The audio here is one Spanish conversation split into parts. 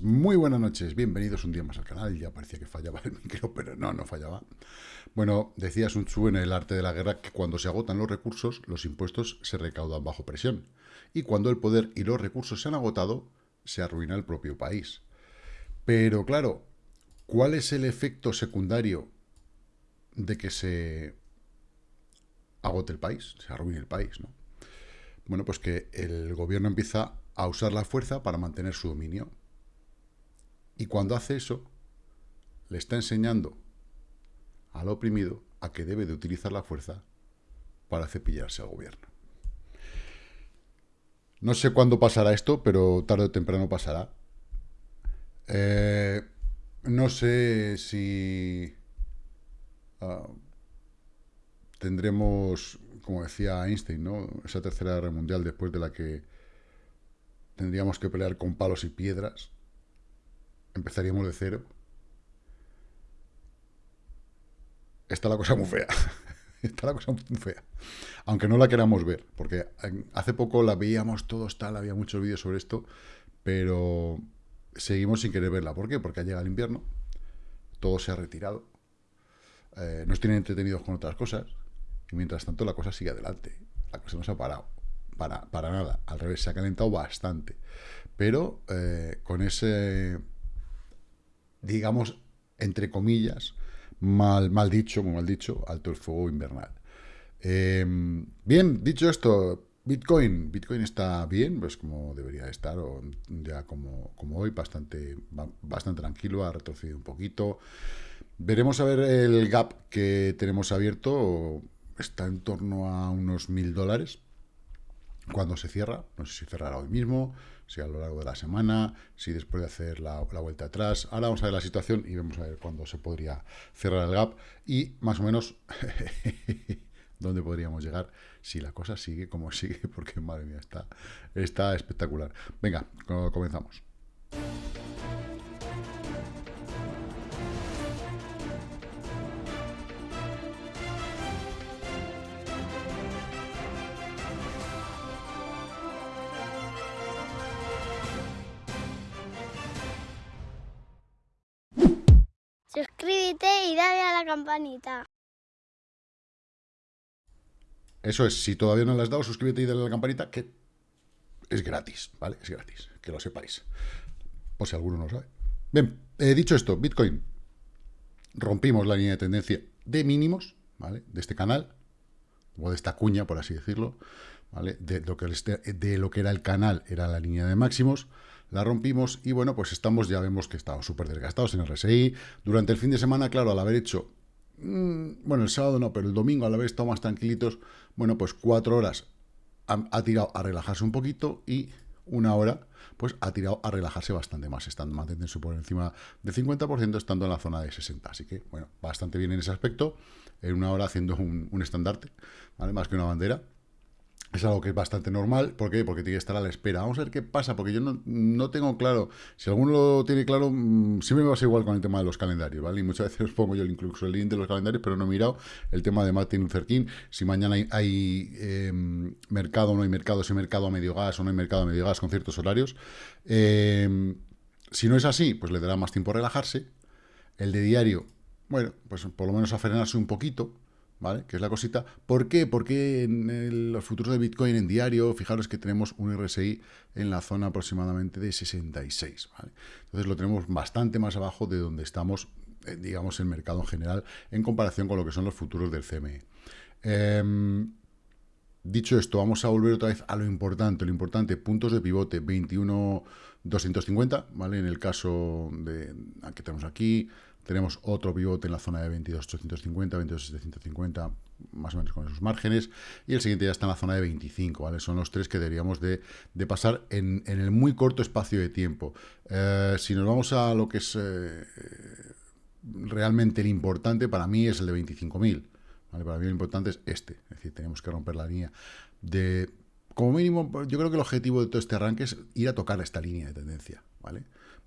Muy buenas noches, bienvenidos un día más al canal. Ya parecía que fallaba el micro, pero no, no fallaba. Bueno, decía Sun Tzu en el arte de la guerra que cuando se agotan los recursos, los impuestos se recaudan bajo presión. Y cuando el poder y los recursos se han agotado, se arruina el propio país. Pero claro, ¿cuál es el efecto secundario de que se agote el país, se arruine el país, ¿no? Bueno, pues que el gobierno empieza a usar la fuerza para mantener su dominio. Y cuando hace eso, le está enseñando al oprimido a que debe de utilizar la fuerza para cepillarse al gobierno. No sé cuándo pasará esto, pero tarde o temprano pasará. Eh, no sé si uh, tendremos, como decía Einstein, ¿no? esa tercera guerra mundial después de la que tendríamos que pelear con palos y piedras, empezaríamos de cero. Está la cosa muy fea. Está la cosa muy fea. Aunque no la queramos ver, porque hace poco la veíamos todos tal, había muchos vídeos sobre esto, pero seguimos sin querer verla. ¿Por qué? Porque ha llegado el invierno, todo se ha retirado, eh, nos tienen entretenidos con otras cosas, y mientras tanto la cosa sigue adelante. La cosa no se ha parado para, para nada. Al revés, se ha calentado bastante. Pero eh, con ese, digamos, entre comillas, mal, mal dicho, muy mal dicho, alto el fuego invernal. Em, bien, dicho esto, Bitcoin, Bitcoin está bien, pues como debería estar, o ya como, como hoy, bastante, bastante tranquilo, ha retrocedido un poquito. Veremos a ver el gap que tenemos abierto, está en torno a unos mil dólares, cuando se cierra, no sé si cerrará hoy mismo, si a lo largo de la semana, si después de hacer la, vuelta atrás. Ahora vamos a ver la situación y vamos a ver cuándo se podría cerrar el gap y más o menos dónde podríamos llegar si la cosa sigue como sigue, porque madre mía, está, está espectacular. Venga, comenzamos. Eso es, si todavía no le has dado, suscríbete y dale a la campanita, que es gratis, ¿vale? Es gratis, que lo sepáis. O si alguno no lo sabe. Bien, he dicho esto, Bitcoin. Rompimos la línea de tendencia de mínimos, ¿vale? De este canal, o de esta cuña, por así decirlo, ¿vale? De lo que, de lo que era el canal, era la línea de máximos la rompimos y bueno, pues estamos, ya vemos que estamos súper desgastados en el RSI. Durante el fin de semana, claro, al haber hecho, bueno, el sábado no, pero el domingo al haber estado más tranquilitos, bueno, pues cuatro horas ha, tirado a relajarse un poquito y una hora, pues ha tirado a relajarse bastante más, estando manteniéndose por encima del 50%, estando en la zona de 60. Así que, bueno, bastante bien en ese aspecto, en una hora haciendo un, un estandarte, ¿vale? Más que una bandera. Es algo que es bastante normal. ¿Por qué? Porque tiene que estar a la espera. Vamos a ver qué pasa, porque yo no, tengo claro. Si alguno lo tiene claro, mm, siempre me pasa igual con el tema de los calendarios, ¿vale? Y muchas veces pongo yo incluso el link de los calendarios, pero no he mirado el tema de Martin Luther King. Si mañana hay, em, mercado o no hay mercado, si hay mercado a medio gas o no hay mercado a medio gas con ciertos horarios. Em, si no es así, pues le dará más tiempo a relajarse. El de diario, bueno, pues por lo menos a frenarse un poquito ¿vale? Que es la cosita. ¿Por qué? Porque en los futuros de Bitcoin en diario, fijaros que tenemos un RSI en la zona aproximadamente de 66, ¿vale? Entonces lo tenemos bastante más abajo de donde estamos, eh, digamos, en mercado en general, en comparación con lo que son los futuros del CME. Em, dicho esto, vamos a volver otra vez a lo importante. Lo importante, puntos de pivote, 21.250, ¿vale? En el caso de que tenemos aquí, tenemos otro pivote en la zona de 22.850, 22.750, más o menos con esos márgenes. Y el siguiente ya está en la zona de 25, ¿vale? Son los tres que deberíamos de, pasar en, el muy corto espacio de tiempo. Eh, si nos vamos a lo que es eh, realmente el importante, para mí es el de 25.000. ¿vale? Para mí lo importante es este. Es decir, tenemos que romper la línea de... Como mínimo, yo creo que el objetivo de todo este arranque es ir a tocar esta línea de tendencia, ¿vale?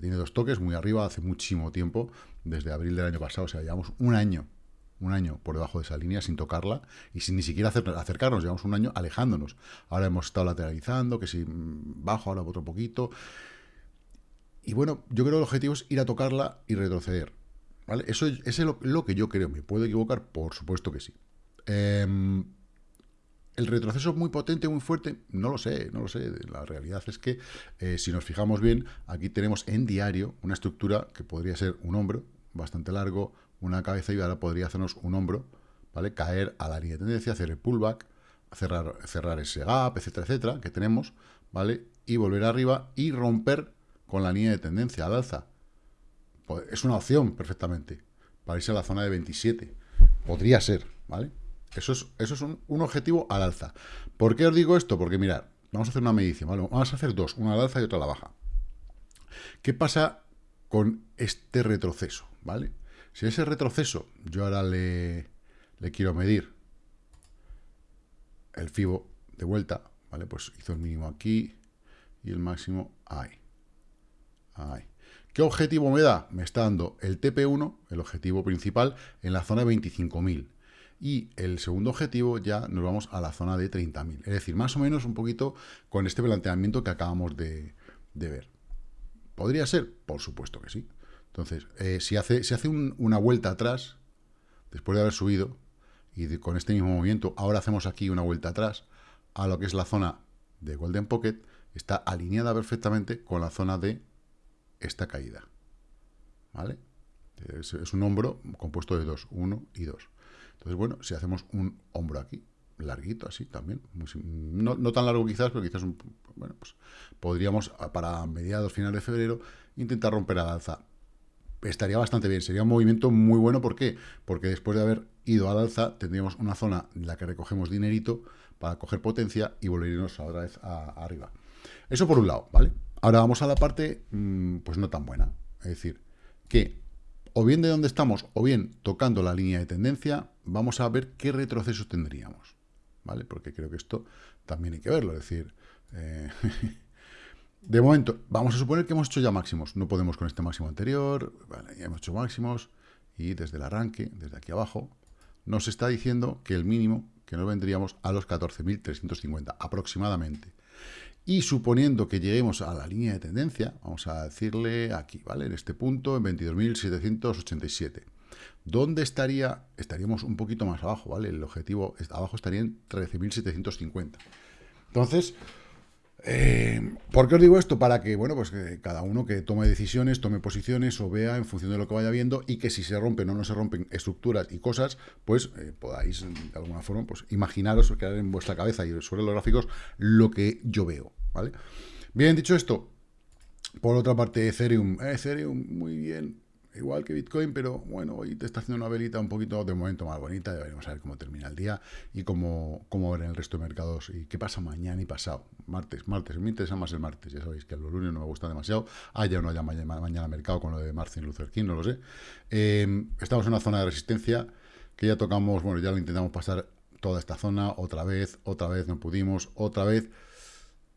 tiene dos toques muy arriba hace muchísimo tiempo, desde abril del año pasado, o sea, llevamos un año, un año por debajo de esa línea sin tocarla y sin ni siquiera acercarnos, llevamos un año alejándonos. Ahora hemos estado lateralizando, que si bajo, ahora otro poquito. y bueno, yo creo que el objetivo es ir a tocarla y retroceder. ¿Vale? Eso es, lo, que yo creo. ¿Me puedo equivocar? Por supuesto que sí. Em, ¿El retroceso es muy potente, muy fuerte? No lo sé, no lo sé. La realidad es que, eh, si nos fijamos bien, aquí tenemos en diario una estructura que podría ser un hombro bastante largo, una cabeza y ahora podría hacernos un hombro, ¿vale? Caer a la línea de tendencia, hacer el pullback, cerrar, cerrar ese gap, etcétera, etcétera, que tenemos, ¿vale? Y volver arriba y romper con la línea de tendencia al alza. Pues, es una opción perfectamente para irse a la zona de 27. Podría ser, ¿vale? Eso es, eso es un, objetivo al alza. ¿Por qué os digo esto? Porque mirad, vamos a hacer una medición, ¿vale? Vamos a hacer dos, una al alza y otra a la baja. ¿Qué pasa con este retroceso, ¿vale? Si ese retroceso yo ahora le, le quiero medir el FIBO de vuelta, ¿vale? Pues hizo el mínimo aquí y el máximo ahí. Ahí. ¿Qué objetivo me da? Me está dando el TP1, el objetivo principal, en la zona de 25.000. Y el segundo objetivo ya nos vamos a la zona de 30.000. Es decir, más o menos un poquito con este planteamiento que acabamos de, ver. ¿Podría ser? Por supuesto que sí. Entonces, eh, si hace, hace una vuelta atrás, después de haber subido, y con este mismo movimiento, ahora hacemos aquí una vuelta atrás a lo que es la zona de Golden Pocket, está alineada perfectamente con la zona de esta caída. ¿Vale? Es, un hombro compuesto de dos, uno y dos. Entonces, bueno, si hacemos un hombro aquí, larguito así también, no, tan largo quizás, pero quizás, un, pues podríamos para mediados, finales de febrero, intentar romper al alza. Estaría bastante bien, sería un movimiento muy bueno, ¿por qué? Porque después de haber ido al alza, tendríamos una zona en la que recogemos dinerito para coger potencia y volvernos otra vez arriba. Eso por un lado, ¿vale? Ahora vamos a la parte, mm, pues no tan buena. Es decir, que o bien de donde estamos, o bien tocando la línea de tendencia, vamos a ver qué retrocesos tendríamos. ¿Vale? Porque creo que esto también hay que verlo. Es decir, eh, de momento, vamos a suponer que hemos hecho ya máximos. No podemos con este máximo anterior. Vale, ya hemos hecho máximos. Y desde el arranque, desde aquí abajo, nos está diciendo que el mínimo, que nos vendríamos a los 14.350 aproximadamente. Y suponiendo que lleguemos a la línea de tendencia, vamos a decirle aquí, ¿vale? En este punto, en 22.787. ¿Dónde estaría? Estaríamos un poquito más abajo, ¿vale? El objetivo abajo estaría en 13.750. Entonces, eh, ¿por qué os digo esto? Para que, bueno, pues que cada uno que tome decisiones, tome posiciones o vea en función de lo que vaya viendo y que si se rompen o no se rompen estructuras y cosas, pues eh, podáis de alguna forma pues imaginaros o quedar en vuestra cabeza y sobre los gráficos lo que yo veo, ¿vale? Bien, dicho esto, por otra parte, Ethereum, Ethereum, muy bien, igual que Bitcoin, pero bueno, hoy te está haciendo una velita un poquito de momento más bonita, ya veremos a ver cómo termina el día y cómo, cómo ver el resto de mercados y qué pasa mañana y pasado. Martes, martes, me interesa más el martes, ya sabéis que los lunes no me gusta demasiado, haya o no haya mañana, mañana mercado con lo de Martin Luther King, no lo sé. Eh, estamos en una zona de resistencia que ya tocamos, bueno, ya lo intentamos pasar toda esta zona, otra vez, otra vez, no pudimos, otra vez,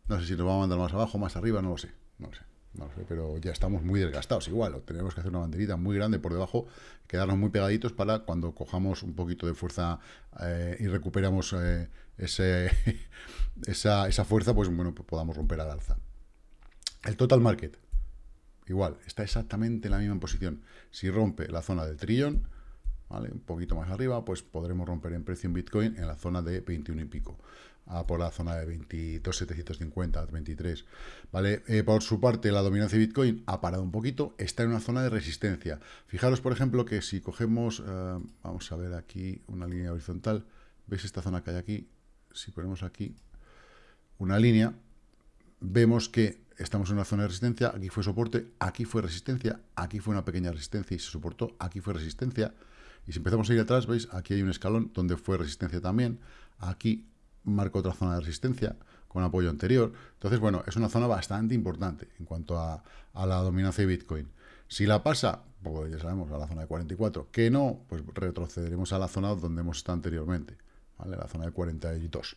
no sé si nos va a mandar más abajo, más arriba, no lo sé, no lo sé. No sé, pero ya estamos muy desgastados igual. tenemos que hacer una banderita muy grande por debajo, quedarnos muy pegaditos para cuando cojamos un poquito de fuerza eh, y recuperamos eh, ese, esa, esa, fuerza, pues bueno, pues podamos romper al alza. El total market, igual, está exactamente en la misma posición. Si rompe la zona del trillón, un poquito más arriba, pues podremos romper en precio en Bitcoin en la zona de 21 y pico por la zona de 22.750, 23. ¿vale? Eh, por su parte, la dominancia de Bitcoin ha parado un poquito, está en una zona de resistencia. Fijaros, por ejemplo, que si cogemos, eh, vamos a ver aquí una línea horizontal, ¿veis esta zona que hay aquí? Si ponemos aquí una línea, vemos que estamos en una zona de resistencia, aquí fue soporte, aquí fue resistencia, aquí fue una pequeña resistencia y se soportó, aquí fue resistencia, y si empezamos a ir atrás, veis, aquí hay un escalón donde fue resistencia también, aquí marca otra zona de resistencia con apoyo anterior. Entonces, bueno, es una zona bastante importante en cuanto a, la dominancia de Bitcoin. Si la pasa, pues ya sabemos, a la zona de 44. Que no, pues retrocederemos a la zona donde hemos estado anteriormente, ¿vale? La zona de 42.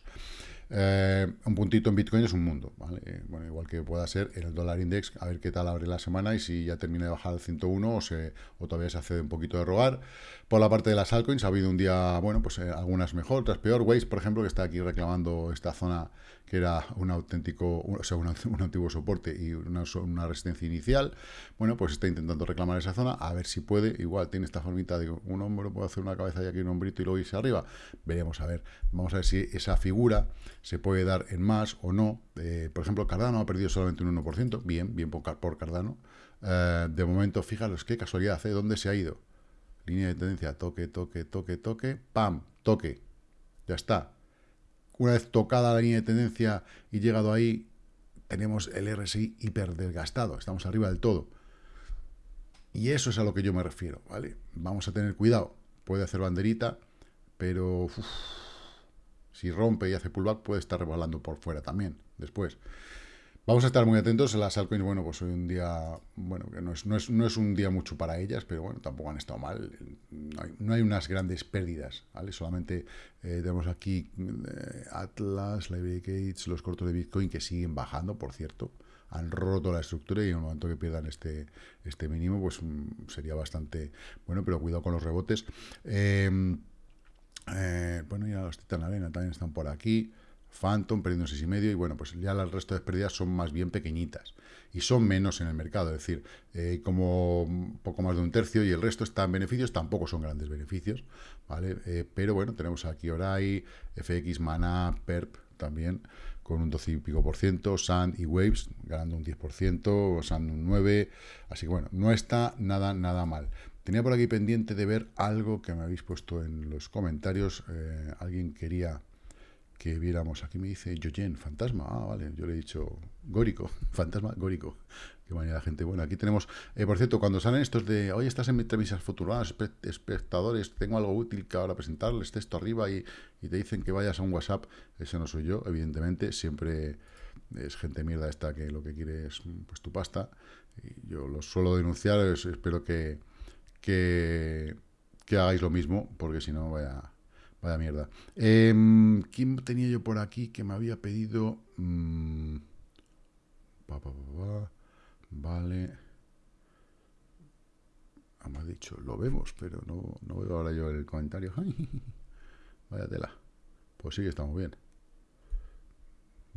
Eh, un puntito en Bitcoin es un mundo, ¿vale? Bueno, igual que pueda ser en el dólar index, a ver qué tal abre la semana y si ya termina de bajar al 101 o, se, o todavía se hace un poquito de rogar, Por la parte de las altcoins ha habido un día, bueno, pues eh, algunas mejor, otras peor. Waze, por ejemplo, que está aquí reclamando esta zona que era un auténtico, o sea, un, antiguo soporte y una, una, resistencia inicial. Bueno, pues está intentando reclamar esa zona, a ver si puede. Igual tiene esta formita de un hombro, puede hacer una cabeza y aquí un hombrito y luego irse arriba. Veremos, a ver. Vamos a ver si esa figura se puede dar en más o no. Eh, por ejemplo, Cardano ha perdido solamente un 1%. Bien, bien por, Cardano. Eh, de momento, fijaros, qué casualidad, ¿eh? ¿Dónde se ha ido? Línea de tendencia, toque, toque, toque, toque, ¡pam! Toque. Ya está. Una vez tocada la línea de tendencia y llegado ahí, tenemos el RSI hiper desgastado. Estamos arriba del todo. Y eso es a lo que yo me refiero, ¿vale? Vamos a tener cuidado. Puede hacer banderita, pero si rompe y hace pullback, puede estar rebalando por fuera también, después. Vamos a estar muy atentos. Las altcoins, bueno, pues hoy un día, bueno, que no es, no es, no es un día mucho para ellas, pero bueno, tampoco han estado mal. No hay, unas grandes pérdidas, ¿vale? Solamente eh, tenemos aquí eh, Atlas, Library Gates, los cortos de Bitcoin que siguen bajando, por cierto. Han roto la estructura y en el momento que pierdan este, este mínimo, pues mm, sería bastante bueno, pero cuidado con los rebotes. Em, eh, bueno, ya los Titan Arena también están por aquí. Phantom perdiendo y medio y bueno, pues ya el resto de pérdidas son más bien pequeñitas y son menos en el mercado, es decir, eh, como poco más de un tercio y el resto está en beneficios, tampoco son grandes beneficios, ¿vale? Eh, pero bueno, tenemos aquí Orai, FX, Mana, PERP también con un 12 y pico por ciento, Sand y Waves ganando un 10%, Sand un 9%, así que bueno, no está nada, nada mal. Tenía por aquí pendiente de ver algo que me habéis puesto en los comentarios, eh, alguien quería que viéramos. Aquí me dice Yoyen, fantasma. Ah, vale, yo le he dicho górico, fantasma górico. Qué manera gente. Bueno, aquí tenemos, eh, por cierto, cuando salen estos de, hoy estás en entrevistas futuras, espectadores, tengo algo útil que ahora presentarles, texto arriba y, te dicen que vayas a un WhatsApp, ese no soy yo, evidentemente, siempre es gente mierda esta que lo que quiere es pues tu pasta. Y yo lo suelo denunciar, espero que, que, que hagáis lo mismo, porque si no, vaya Vaya mierda. Em, ¿Quién tenía yo por aquí que me había pedido? Mm, vale. Ah, me ha dicho, lo vemos, pero no, no veo ahora yo el comentario. Vaya tela. Pues sí estamos bien.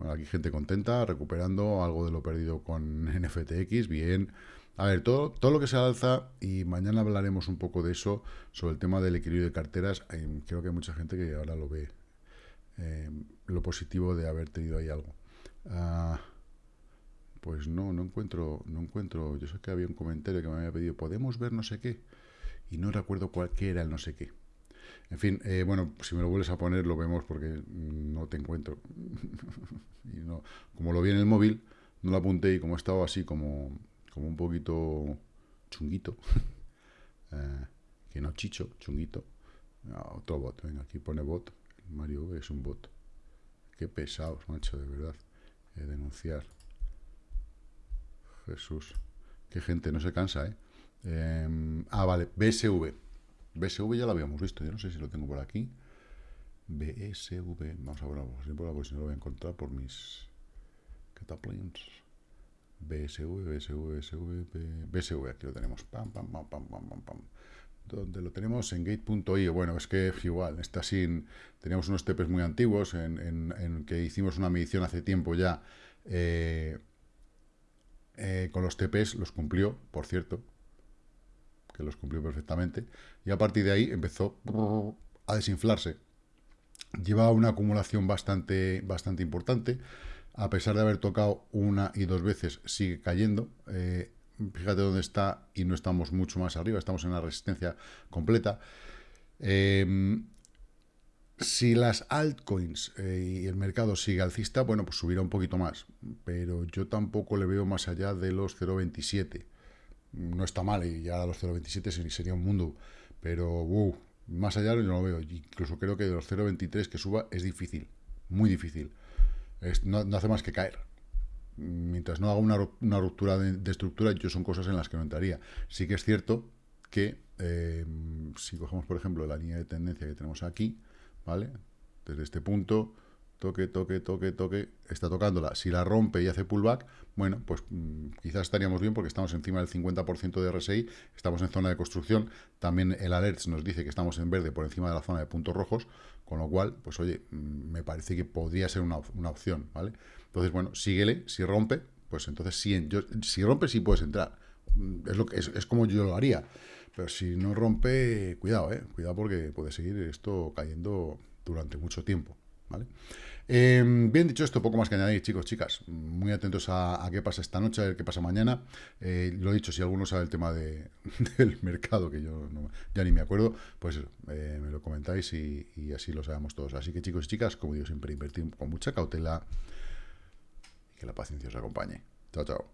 Bueno, aquí gente contenta, recuperando algo de lo perdido con NFTX. Bien. A ver, todo, todo lo que se alza, y mañana hablaremos un poco de eso, sobre el tema del equilibrio de carteras, creo que hay mucha gente que ahora lo ve, eh, lo positivo de haber tenido ahí algo. Ah, pues no, no encuentro, no encuentro, yo sé que había un comentario que me había pedido, ¿podemos ver no sé qué? Y no recuerdo cuál qué era el no sé qué. En fin, eh, bueno, si me lo vuelves a poner lo vemos porque no te encuentro. y no, como lo vi en el móvil, no lo apunté y como estaba así como como un poquito chunguito, eh, que no chicho, chunguito. Ah, otro bot, venga, aquí pone bot, Mario es un bot. Qué pesados, macho, de verdad, eh, denunciar. Jesús, qué gente, no se cansa, ¿eh? Em, ah, vale, BSV. BSV ya lo habíamos visto, yo no sé si lo tengo por aquí. BSV, vamos a ver, si no lo voy a encontrar por mis cataplins. BSV, BSV, BSV, BSV, aquí lo tenemos, pam, pam, pam, pam, pam, pam, pam. Donde lo tenemos en gate.io, bueno, es que igual, está sin, teníamos unos TPs muy antiguos en, que hicimos una medición hace tiempo ya, eh, eh, con los TPs los cumplió, por cierto, que los cumplió perfectamente, y a partir de ahí empezó a desinflarse. Lleva una acumulación bastante, bastante importante, a pesar de haber tocado una y dos veces, sigue cayendo. Eh, fíjate dónde está y no estamos mucho más arriba, estamos en la resistencia completa. Eh, si las altcoins eh, y el mercado sigue alcista, bueno, pues subirá un poquito más, pero yo tampoco le veo más allá de los 0.27. No está mal, y ya a los 0.27 sería un mundo, pero uh, más allá yo no lo veo. Incluso creo que de los 0.23 que suba es difícil, muy difícil no, hace más que caer. Mientras no haga una, ruptura de, estructura, yo son cosas en las que no entraría. Sí que es cierto que eh, si cogemos, por ejemplo, la línea de tendencia que tenemos aquí, ¿vale? Desde este punto, toque, toque, toque, toque, está tocándola. Si la rompe y hace pullback, bueno, pues mm, quizás estaríamos bien porque estamos encima del 50% de RSI, estamos en zona de construcción, también el alerts nos dice que estamos en verde por encima de la zona de puntos rojos, con lo cual, pues oye, mm, me parece que podría ser una, opción, ¿vale? Entonces, bueno, síguele, si rompe, pues entonces sí, si rompe sí puedes entrar, mm, es, lo que, es, como yo lo haría, pero si no rompe, cuidado, ¿eh? Cuidado porque puede seguir esto cayendo durante mucho tiempo, ¿vale? Em, bien dicho esto, poco más que añadir, chicos, chicas. Muy atentos a, qué pasa esta noche, a ver qué pasa mañana. Eh, lo dicho, si alguno sabe el tema de, del mercado, que yo ya ni me acuerdo, pues eh, me lo comentáis y, y, así lo sabemos todos. Así que, chicos y chicas, como digo, siempre invertir con mucha cautela y que la paciencia os acompañe. Chao, chao.